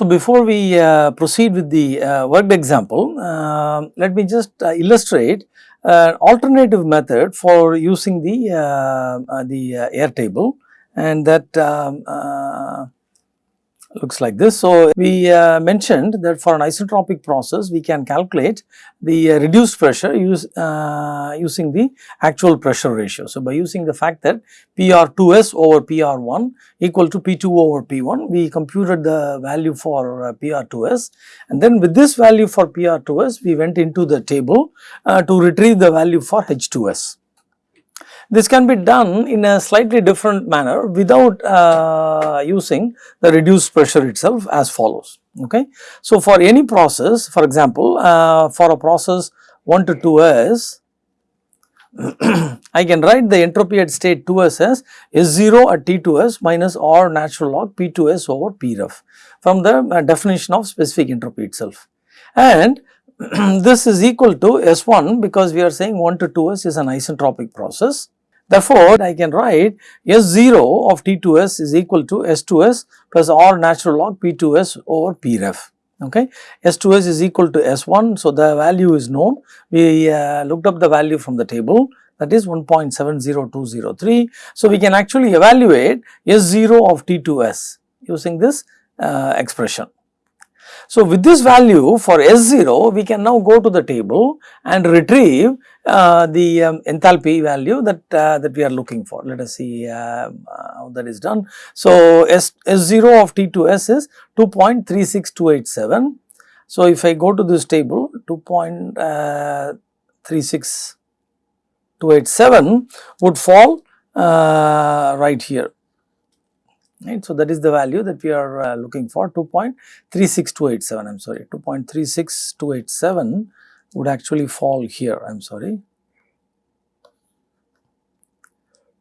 So, before we uh, proceed with the uh, worked example, uh, let me just uh, illustrate an alternative method for using the, uh, uh, the air table and that um, looks like this. So, we uh, mentioned that for an isentropic process we can calculate the uh, reduced pressure use, uh, using the actual pressure ratio. So, by using the fact that PR2S over PR1 equal to P2 over P1 we computed the value for uh, PR2S and then with this value for PR2S we went into the table uh, to retrieve the value for H2S. This can be done in a slightly different manner without uh, using the reduced pressure itself as follows. Okay. So, for any process for example, uh, for a process 1 to 2s I can write the entropy at state 2s as S0 at T2s minus R natural log P2s over p Pref from the uh, definition of specific entropy itself. And this is equal to S1 because we are saying 1 to 2s is an isentropic process Therefore, I can write S0 of T2S is equal to S2S plus R natural log P2S over Pref. Okay. S2S is equal to S1. So, the value is known. We uh, looked up the value from the table that is 1.70203. So, we can actually evaluate S0 of T2S using this uh, expression. So, with this value for S0 we can now go to the table and retrieve uh, the um, enthalpy value that uh, that we are looking for. Let us see uh, how that is done. So, S, S0 of T2S is 2.36287. So, if I go to this table 2.36287 would fall uh, right here right. So, that is the value that we are uh, looking for. 2.36287 I am sorry. 2.36287 would actually fall here I am sorry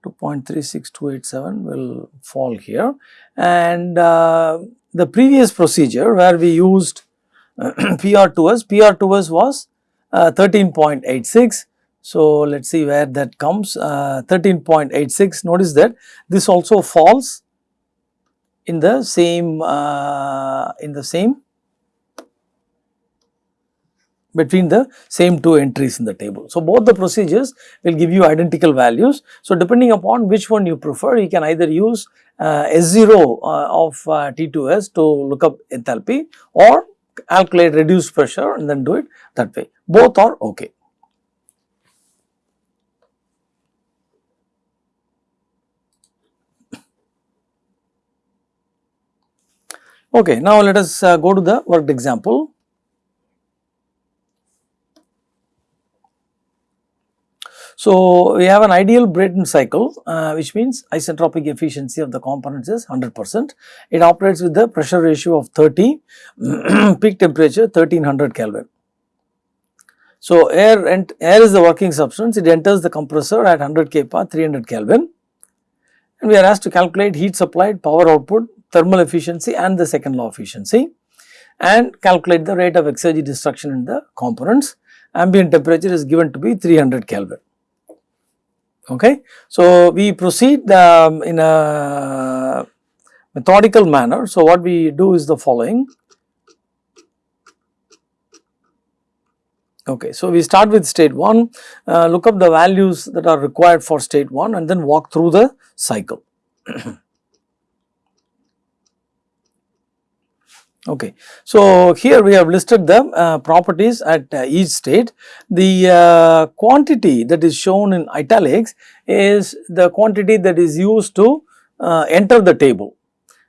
2.36287 will fall here. And uh, the previous procedure where we used PR2S, PR2S was uh, 13.86 so, let us see where that comes. Uh, 13.86 notice that this also falls in the same uh, in the same between the same two entries in the table. So, both the procedures will give you identical values. So, depending upon which one you prefer you can either use uh, S0 uh, of uh, T2S to look up enthalpy or calculate reduced pressure and then do it that way both are okay. Okay, now let us uh, go to the worked example. So, we have an ideal Brayton cycle uh, which means isentropic efficiency of the components is 100 percent. It operates with the pressure ratio of 30, peak temperature 1300 Kelvin. So, air, and air is the working substance, it enters the compressor at 100 kPa 300 Kelvin and we are asked to calculate heat supplied, power output, thermal efficiency and the second law efficiency and calculate the rate of exergy destruction in the components. Ambient temperature is given to be 300 Kelvin. Okay. So, we proceed um, in a methodical manner. So, what we do is the following. Okay, so we start with state 1, uh, look up the values that are required for state 1 and then walk through the cycle. Okay. So, here we have listed the uh, properties at uh, each state. The uh, quantity that is shown in italics is the quantity that is used to uh, enter the table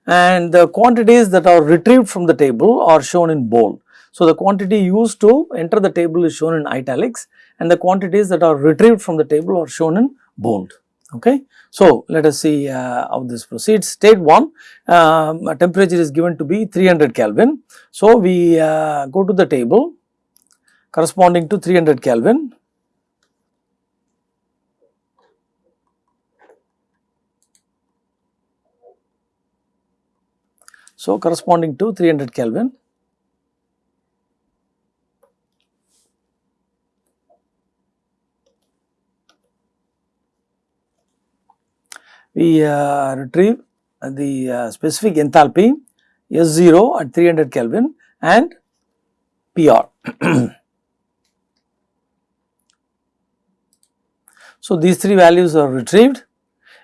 and the quantities that are retrieved from the table are shown in bold. So, the quantity used to enter the table is shown in italics and the quantities that are retrieved from the table are shown in bold. Okay. So, let us see uh, how this proceeds. State 1 um, temperature is given to be 300 Kelvin. So, we uh, go to the table corresponding to 300 Kelvin. So, corresponding to 300 Kelvin we uh, retrieve the uh, specific enthalpy S0 at 300 Kelvin and PR. so, these three values are retrieved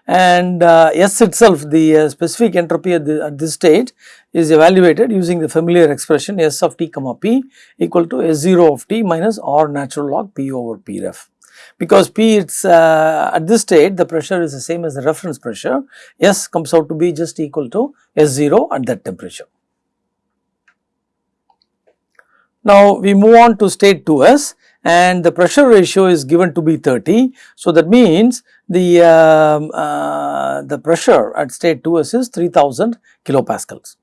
and uh, S itself the uh, specific entropy at, the, at, this stage is evaluated using the familiar expression S of t comma p equal to S0 of t minus R natural log p over p ref. Because p it's uh, at this state the pressure is the same as the reference pressure S comes out to be just equal to S0 at that temperature. Now we move on to state 2s and the pressure ratio is given to be 30. So that means the, uh, uh, the pressure at state 2s is 3000 kilopascals.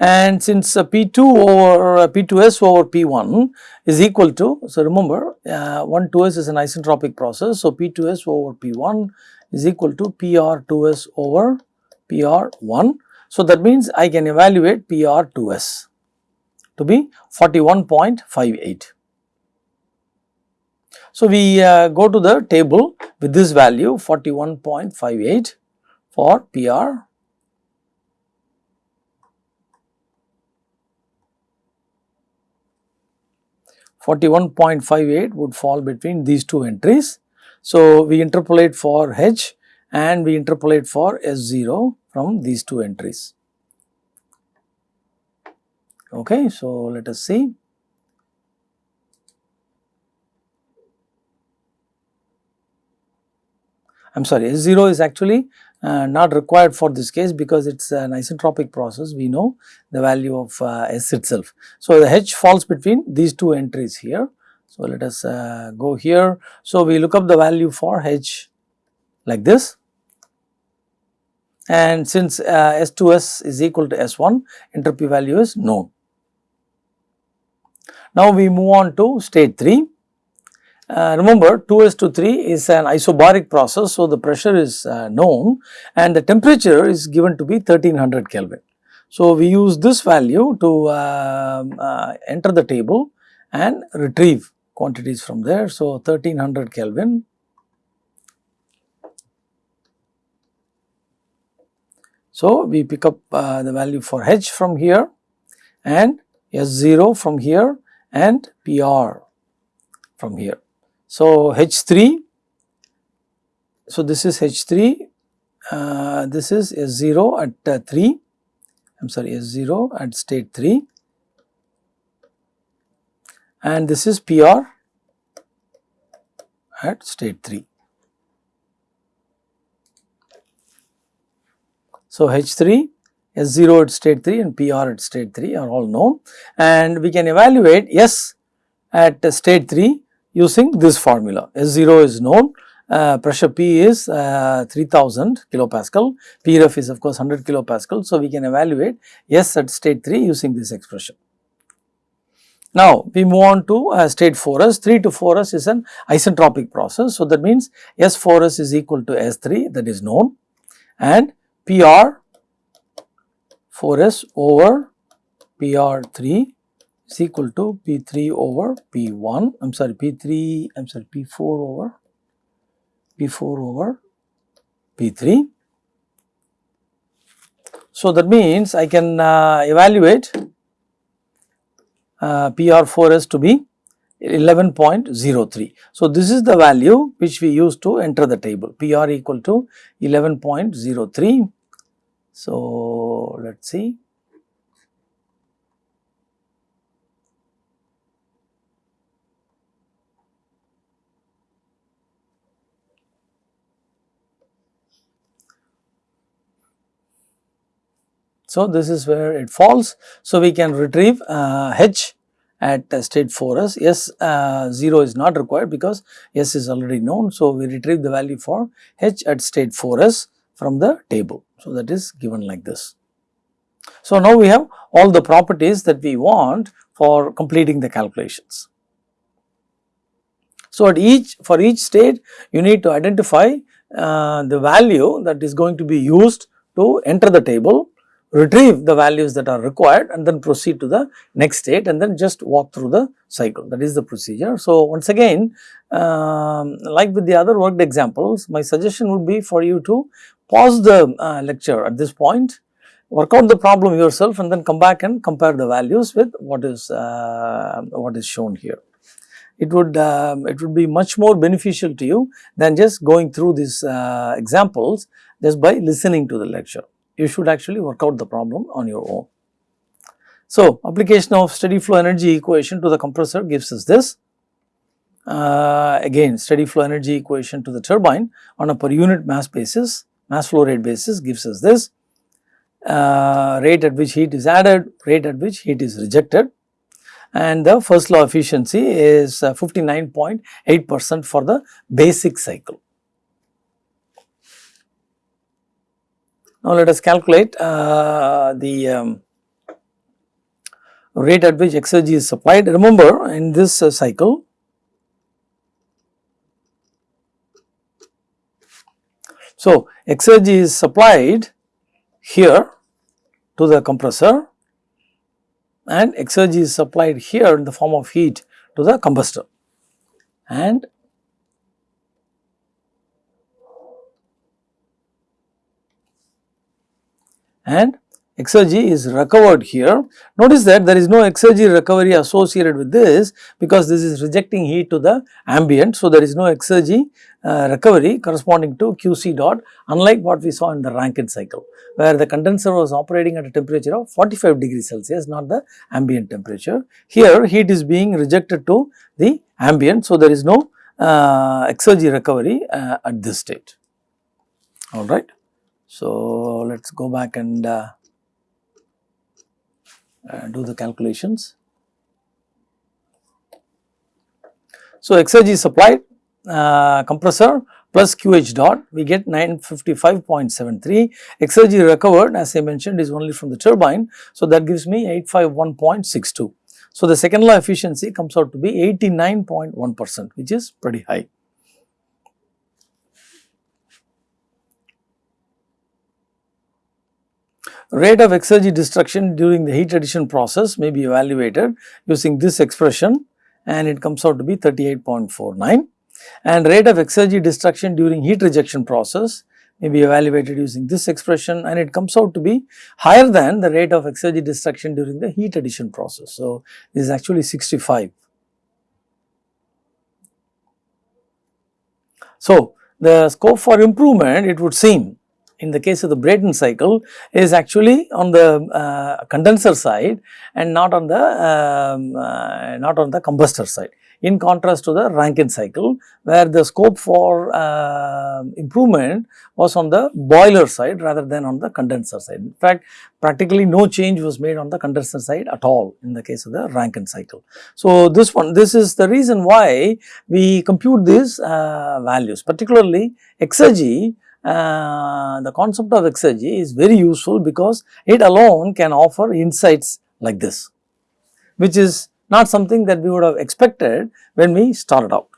And since uh, P2 over uh, P2S over P1 is equal to, so remember uh, 1 2S is an isentropic process. So P2S over P1 is equal to PR2S over PR1. So that means I can evaluate PR2S to be 41.58. So, we uh, go to the table with this value 41.58 for PR. Forty-one point five eight would fall between these two entries. So, we interpolate for H and we interpolate for S0 from these two entries. Okay, so let us see. I am sorry S0 is actually uh, not required for this case because it is an isentropic process we know the value of uh, S itself. So, the H falls between these two entries here. So, let us uh, go here. So, we look up the value for H like this and since uh, S2S is equal to S1 entropy value is known. Now we move on to state 3. Uh, remember 2s to 3 is an isobaric process. So, the pressure is uh, known and the temperature is given to be 1300 Kelvin. So, we use this value to uh, uh enter the table and retrieve quantities from there. So, 1300 Kelvin So, we pick up uh, the value for H from here and S0 from here and PR from here. So, H3, so this is H3, uh, this is S0 at uh, 3, I am sorry S0 at state 3 and this is PR at state 3. So, H3 S0 at state 3 and PR at state 3 are all known. And we can evaluate S at state 3 using this formula. S0 is known, uh, pressure P is uh, 3000 kilopascal, Pref is of course 100 kilopascal. So, we can evaluate S at state 3 using this expression. Now, we move on to uh, state 4s, 3 to 4s is an isentropic process. So, that means S4s is equal to S3 that is known and PR 4s over PR3 is equal to P3 over P1, I am sorry P3, I am sorry P4 over P4 over P3. So, that means I can uh, evaluate uh, PR4S to be 11.03. So, this is the value which we use to enter the table PR equal to 11.03 so, let us see. So, this is where it falls. So, we can retrieve uh, H at state 4s, S uh, 0 is not required because S is already known. So, we retrieve the value for H at state 4s from the table. So, that is given like this. So, now we have all the properties that we want for completing the calculations. So, at each for each state you need to identify uh, the value that is going to be used to enter the table, retrieve the values that are required and then proceed to the next state and then just walk through the cycle that is the procedure. So, once again um, like with the other worked examples my suggestion would be for you to pause the uh, lecture at this point, work out the problem yourself and then come back and compare the values with what is uh, what is shown here. It would um, it would be much more beneficial to you than just going through these uh, examples just by listening to the lecture. You should actually work out the problem on your own. So, application of steady flow energy equation to the compressor gives us this. Uh, again steady flow energy equation to the turbine on a per unit mass basis, mass flow rate basis gives us this uh, rate at which heat is added, rate at which heat is rejected and the first law efficiency is 59.8 uh, percent for the basic cycle. Now, let us calculate uh, the um, rate at which exergy is supplied. Remember in this uh, cycle, so exergy is supplied here to the compressor and exergy is supplied here in the form of heat to the combustor and and exergy is recovered here. Notice that there is no exergy recovery associated with this because this is rejecting heat to the ambient. So, there is no exergy uh, recovery corresponding to QC dot unlike what we saw in the Rankine cycle where the condenser was operating at a temperature of 45 degrees Celsius not the ambient temperature. Here heat is being rejected to the ambient. So, there is no uh, exergy recovery uh, at this state alright. So, let us go back and uh, uh, do the calculations. So, exergy is supplied uh, compressor plus QH dot we get 955.73 exergy recovered as I mentioned is only from the turbine. So, that gives me 851.62. So, the second law efficiency comes out to be 89.1 percent which is pretty high. Rate of exergy destruction during the heat addition process may be evaluated using this expression and it comes out to be 38.49 and rate of exergy destruction during heat rejection process may be evaluated using this expression and it comes out to be higher than the rate of exergy destruction during the heat addition process. So, this is actually 65. So, the scope for improvement it would seem in the case of the Brayton cycle is actually on the uh, condenser side and not on the um, uh, not on the combustor side in contrast to the Rankine cycle where the scope for uh, improvement was on the boiler side rather than on the condenser side. In fact, practically no change was made on the condenser side at all in the case of the Rankine cycle. So, this one this is the reason why we compute these uh, values particularly exergy uh, the concept of exergy is very useful because it alone can offer insights like this, which is not something that we would have expected when we started out.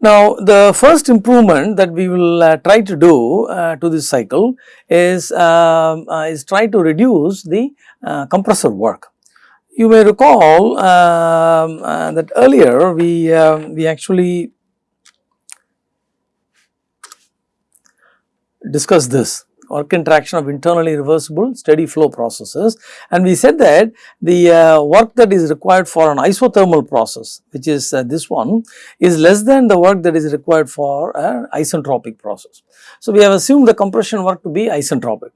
Now, the first improvement that we will uh, try to do uh, to this cycle is, um, uh, is try to reduce the uh, compressor work. You may recall um, uh, that earlier we, uh, we actually discussed this work interaction of internally reversible steady flow processes and we said that the uh, work that is required for an isothermal process which is uh, this one is less than the work that is required for an isentropic process. So, we have assumed the compression work to be isentropic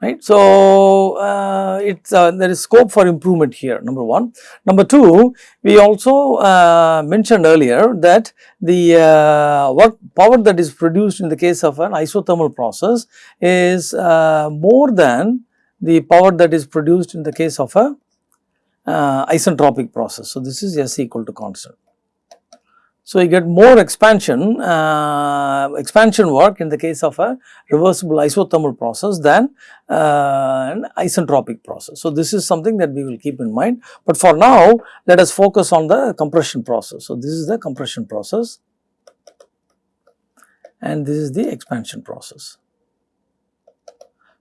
right. So, uh, it's uh, there is scope for improvement here number 1. Number 2 we also uh, mentioned earlier that the uh, work power that is produced in the case of an isothermal process is uh, more than the power that is produced in the case of a uh, isentropic process. So, this is S equal to constant. So, you get more expansion, uh, expansion work in the case of a reversible isothermal process than uh, an isentropic process. So, this is something that we will keep in mind, but for now let us focus on the compression process. So, this is the compression process and this is the expansion process.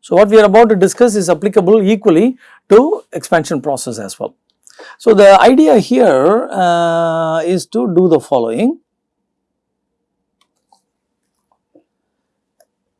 So, what we are about to discuss is applicable equally to expansion process as well. So, the idea here uh, is to do the following.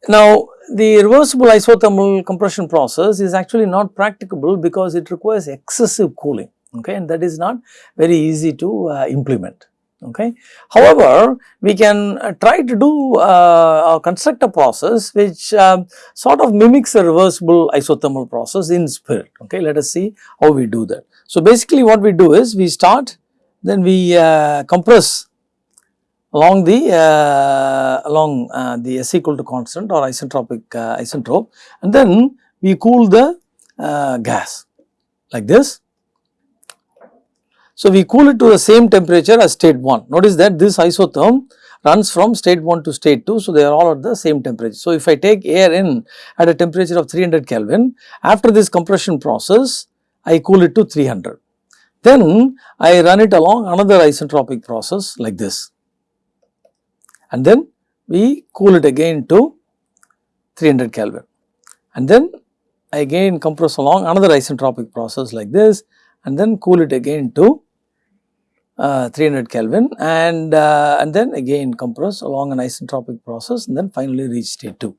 Now, the reversible isothermal compression process is actually not practicable because it requires excessive cooling okay and that is not very easy to uh, implement okay. However, we can uh, try to do uh, construct a process which uh, sort of mimics a reversible isothermal process in spirit okay let us see how we do that. So, basically what we do is we start then we uh, compress along the uh, along uh, the S equal to constant or isentropic isentrope and then we cool the gas like this. So, we cool it to the same temperature as state 1. Notice that this isotherm runs from state 1 to state 2. So, they are all at the same temperature. So, if I take air in at a temperature of 300 Kelvin after this compression process I cool it to 300. Then I run it along another isentropic process like this and then we cool it again to 300 Kelvin and then I again compress along another isentropic process like this and then cool it again to uh, 300 Kelvin and, uh, and then again compress along an isentropic process and then finally reach state 2.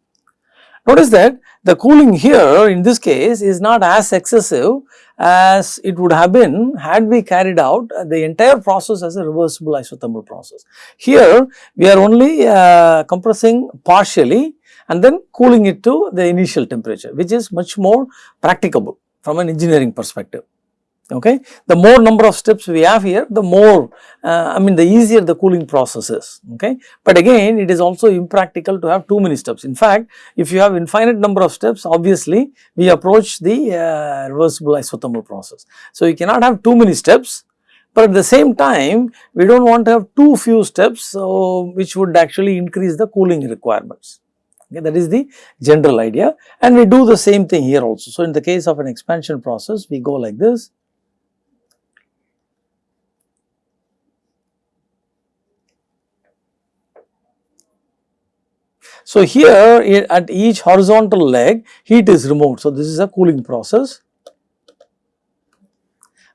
Notice that the cooling here in this case is not as excessive as it would have been had we carried out the entire process as a reversible isothermal process. Here we are only uh, compressing partially and then cooling it to the initial temperature which is much more practicable from an engineering perspective okay. The more number of steps we have here, the more uh, I mean the easier the cooling process is, okay. But again it is also impractical to have too many steps. In fact, if you have infinite number of steps, obviously we approach the uh, reversible isothermal process. So, you cannot have too many steps, but at the same time we do not want to have too few steps, so which would actually increase the cooling requirements. Okay, that is the general idea and we do the same thing here also. So, in the case of an expansion process, we go like this So, here at each horizontal leg heat is removed. So, this is a cooling process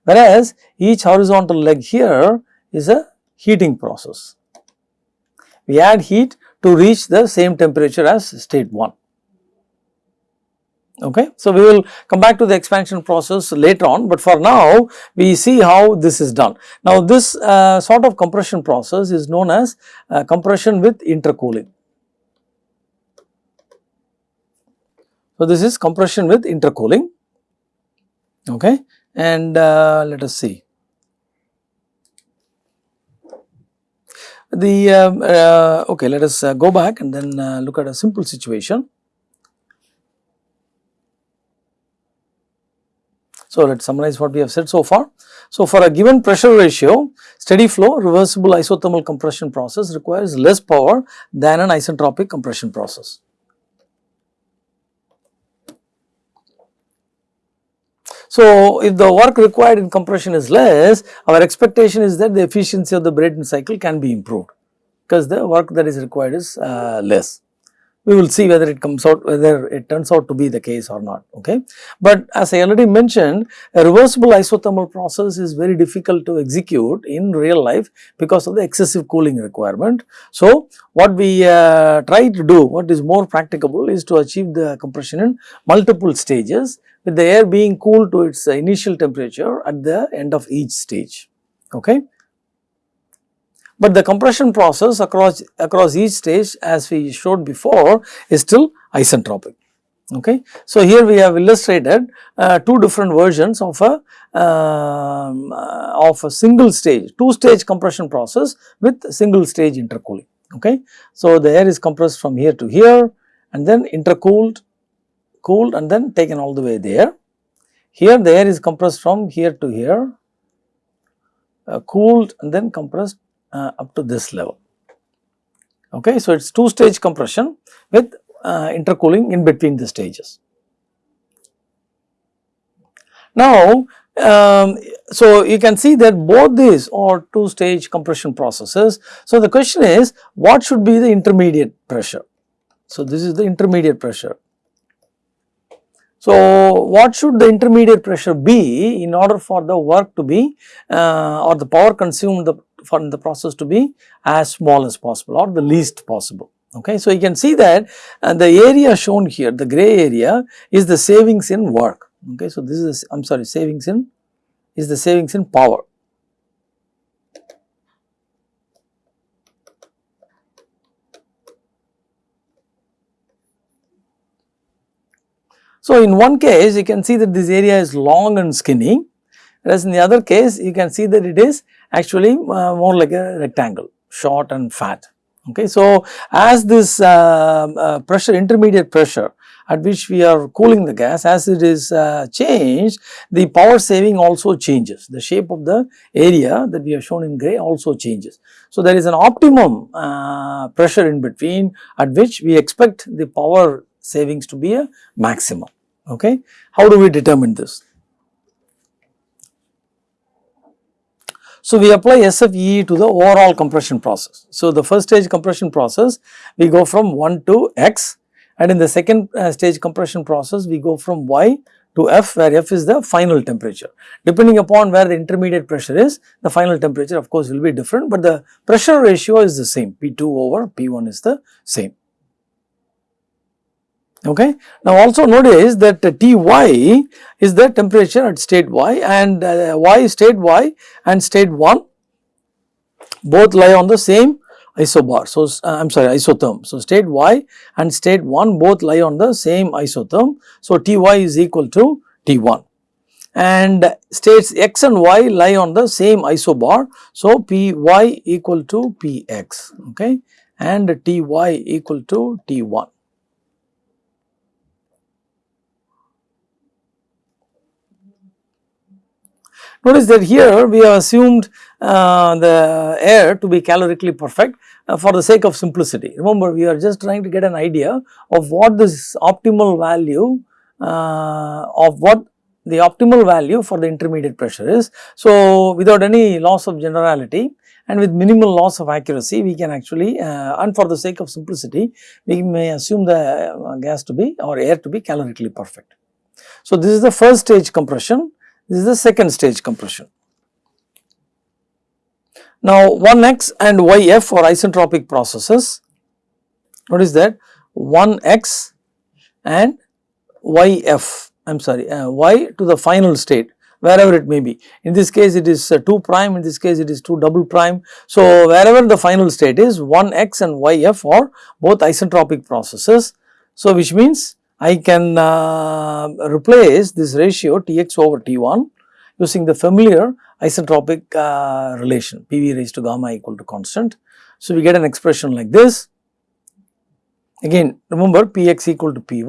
whereas each horizontal leg here is a heating process. We add heat to reach the same temperature as state 1. Okay. So, we will come back to the expansion process later on, but for now we see how this is done. Now, this uh, sort of compression process is known as uh, compression with intercooling. So, this is compression with intercooling okay and uh, let us see. The um, uh, okay let us uh, go back and then uh, look at a simple situation. So, let us summarize what we have said so far. So, for a given pressure ratio, steady flow reversible isothermal compression process requires less power than an isentropic compression process. So, if the work required in compression is less, our expectation is that the efficiency of the Brayton cycle can be improved because the work that is required is uh, less. We will see whether it comes out, whether it turns out to be the case or not, okay. But as I already mentioned, a reversible isothermal process is very difficult to execute in real life because of the excessive cooling requirement. So, what we uh, try to do, what is more practicable is to achieve the compression in multiple stages with the air being cooled to its initial temperature at the end of each stage. Okay. But the compression process across, across each stage as we showed before is still isentropic. Okay. So, here we have illustrated uh, two different versions of a um, uh, of a single stage, two stage compression process with single stage intercooling. Okay. So, the air is compressed from here to here and then intercooled cooled and then taken all the way there. Here the air is compressed from here to here, uh, cooled and then compressed uh, up to this level. Okay, so it is two stage compression with uh, intercooling in between the stages. Now, um, so you can see that both these are two stage compression processes. So, the question is what should be the intermediate pressure? So, this is the intermediate pressure so, what should the intermediate pressure be in order for the work to be uh, or the power consumed the, for the process to be as small as possible or the least possible. Okay. So, you can see that and the area shown here the gray area is the savings in work. Okay. So, this is I am sorry savings in is the savings in power. So, in one case you can see that this area is long and skinny whereas in the other case you can see that it is actually uh, more like a rectangle short and fat. Okay. So, as this uh, uh, pressure intermediate pressure at which we are cooling the gas as it is uh, changed the power saving also changes the shape of the area that we have shown in grey also changes. So, there is an optimum uh, pressure in between at which we expect the power savings to be a maximum. Okay. How do we determine this? So, we apply SFE to the overall compression process. So, the first stage compression process we go from 1 to x and in the second uh, stage compression process we go from y to F where F is the final temperature. Depending upon where the intermediate pressure is, the final temperature of course will be different, but the pressure ratio is the same P2 over P1 is the same okay. Now also notice that Ty is the temperature at state y and uh, y state y and state 1 both lie on the same isobar. So, uh, I am sorry isotherm. So, state y and state 1 both lie on the same isotherm. So, Ty is equal to T1 and states x and y lie on the same isobar. So, Py equal to Px okay and Ty equal to T1. Notice that here we have assumed uh, the air to be calorically perfect uh, for the sake of simplicity. Remember we are just trying to get an idea of what this optimal value uh, of what the optimal value for the intermediate pressure is. So, without any loss of generality and with minimal loss of accuracy we can actually uh, and for the sake of simplicity we may assume the uh, gas to be or air to be calorically perfect. So, this is the first stage compression this is the second stage compression. Now 1x and yf are isentropic processes. Notice that 1x and yf I am sorry uh, y to the final state wherever it may be. In this case it is uh, 2 prime, in this case it is 2 double prime. So, wherever the final state is 1x and yf are both isentropic processes. So, which means I can uh, replace this ratio Tx over T1 using the familiar isentropic uh, relation PV raised to gamma equal to constant. So, we get an expression like this again remember Px equal to Py.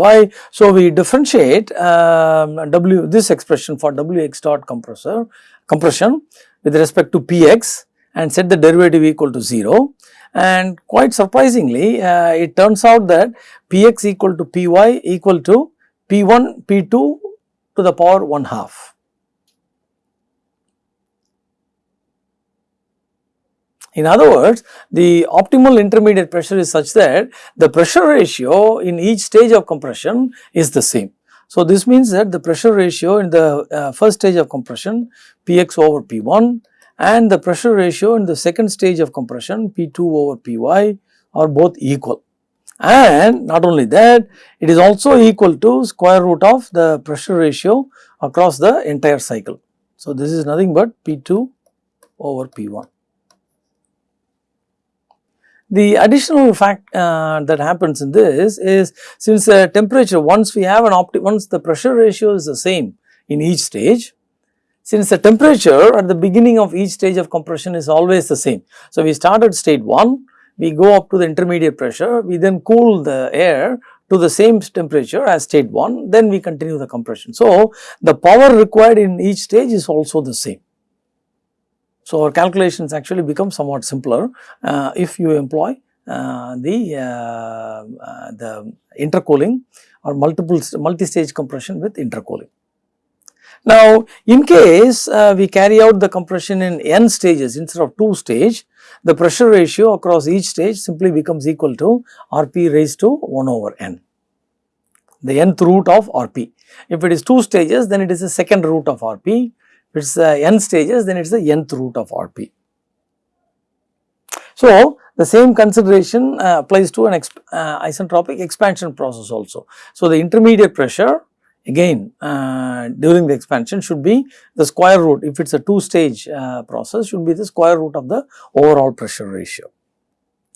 So, we differentiate um, W this expression for Wx dot compressor compression with respect to Px and set the derivative equal to 0 and quite surprisingly uh, it turns out that Px equal to Py equal to P1 P2 to the power 1 half. In other words, the optimal intermediate pressure is such that the pressure ratio in each stage of compression is the same. So, this means that the pressure ratio in the uh, first stage of compression Px over P1 and the pressure ratio in the second stage of compression P2 over Py are both equal. And not only that, it is also equal to square root of the pressure ratio across the entire cycle. So, this is nothing but P2 over P1. The additional fact uh, that happens in this is since the temperature once we have an opti once the pressure ratio is the same in each stage since the temperature at the beginning of each stage of compression is always the same. So, we start at state 1, we go up to the intermediate pressure, we then cool the air to the same temperature as state 1, then we continue the compression. So, the power required in each stage is also the same. So, our calculations actually become somewhat simpler uh, if you employ uh, the, uh, uh the intercooling or multiple multi-stage compression with intercooling. Now, in case uh, we carry out the compression in n stages instead of 2 stage, the pressure ratio across each stage simply becomes equal to Rp raised to 1 over n, the nth root of Rp. If it is 2 stages, then it is the second root of Rp. If it is uh, n stages, then it is the nth root of Rp. So, the same consideration uh, applies to an exp uh, isentropic expansion process also. So, the intermediate pressure again uh, during the expansion should be the square root if it is a two stage uh, process should be the square root of the overall pressure ratio.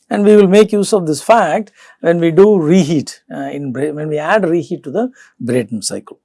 And we will make use of this fact when we do reheat uh, in when we add reheat to the Brayton cycle.